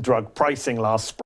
drug pricing last spring.